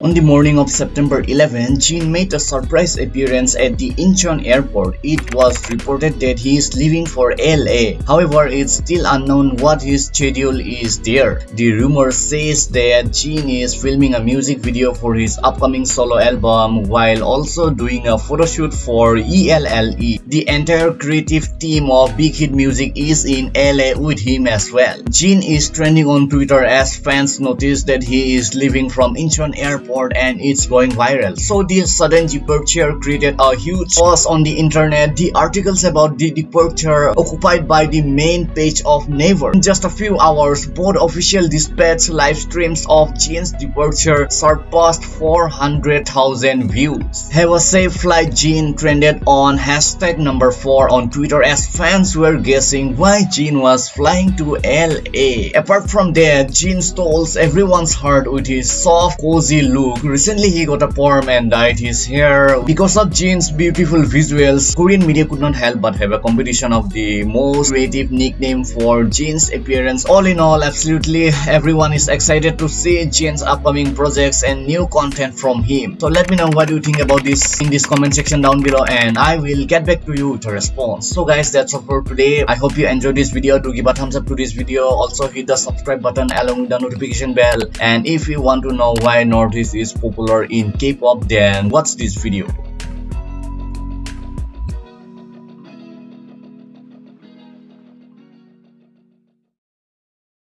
On the morning of September 11, Jin made a surprise appearance at the Incheon airport. It was reported that he is leaving for LA. However, it's still unknown what his schedule is there. The rumor says that Jin is filming a music video for his upcoming solo album while also doing a photoshoot for ELLE. The entire creative team of Big Hit Music is in LA with him as well. Jin is trending on Twitter as fans notice that he is leaving from Incheon airport and it's going viral. So this sudden departure created a huge buzz on the internet. The articles about the departure occupied by the main page of Naver. In just a few hours, both official dispatch live streams of Jin's departure surpassed 400,000 views. Have a safe flight Jin trended on hashtag number 4 on Twitter as fans were guessing why Jin was flying to LA. Apart from that, Jin stole everyone's heart with his soft, cozy look look. Recently he got a perm and dyed his hair. Because of Jin's beautiful visuals, Korean media could not help but have a competition of the most creative nickname for Jin's appearance. All in all, absolutely everyone is excited to see Jin's upcoming projects and new content from him. So let me know what you think about this in this comment section down below and I will get back to you with a response. So guys, that's all for today. I hope you enjoyed this video. Do give a thumbs up to this video. Also hit the subscribe button along with the notification bell. And if you want to know why Is popular in K-pop then watch this video.